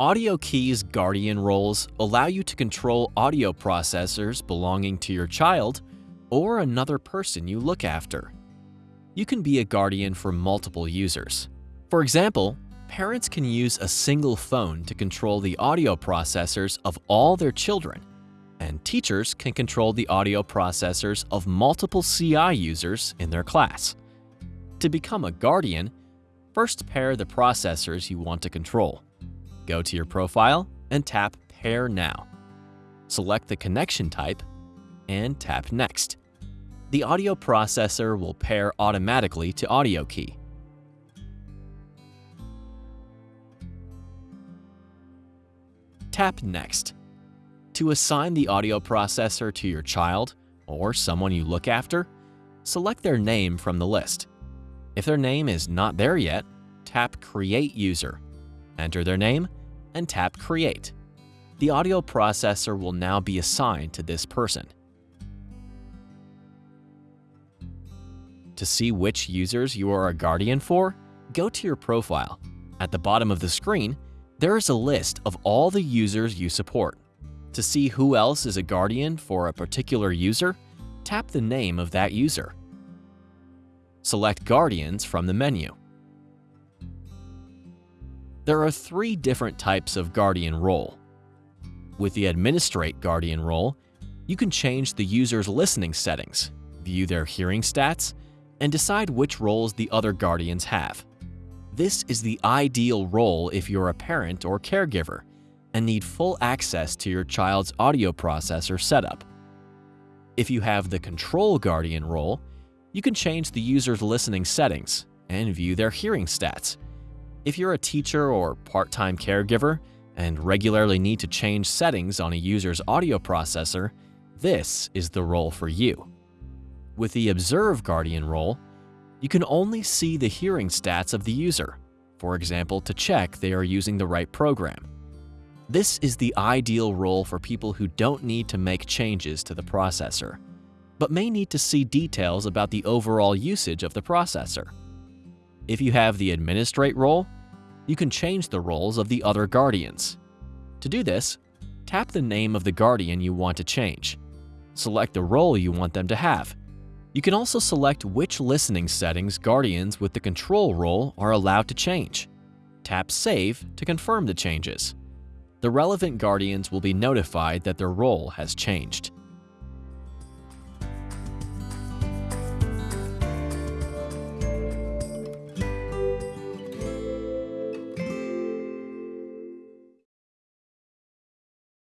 AudioKey's Guardian roles allow you to control audio processors belonging to your child or another person you look after. You can be a guardian for multiple users. For example, parents can use a single phone to control the audio processors of all their children, and teachers can control the audio processors of multiple CI users in their class. To become a guardian, first pair the processors you want to control. Go to your profile and tap Pair Now. Select the connection type and tap Next. The audio processor will pair automatically to AudioKey. Tap Next. To assign the audio processor to your child or someone you look after, select their name from the list. If their name is not there yet, tap Create User. Enter their name and tap Create. The audio processor will now be assigned to this person. To see which users you are a guardian for, go to your profile. At the bottom of the screen, there is a list of all the users you support. To see who else is a guardian for a particular user, tap the name of that user. Select Guardians from the menu. There are three different types of Guardian role. With the Administrate Guardian role, you can change the user's listening settings, view their hearing stats, and decide which roles the other Guardians have. This is the ideal role if you're a parent or caregiver and need full access to your child's audio processor setup. If you have the Control Guardian role, you can change the user's listening settings and view their hearing stats, if you're a teacher or part-time caregiver and regularly need to change settings on a user's audio processor, this is the role for you. With the Observe Guardian role, you can only see the hearing stats of the user, for example to check they are using the right program. This is the ideal role for people who don't need to make changes to the processor, but may need to see details about the overall usage of the processor. If you have the Administrate role, you can change the roles of the other Guardians. To do this, tap the name of the Guardian you want to change. Select the role you want them to have. You can also select which listening settings Guardians with the Control role are allowed to change. Tap Save to confirm the changes. The relevant Guardians will be notified that their role has changed.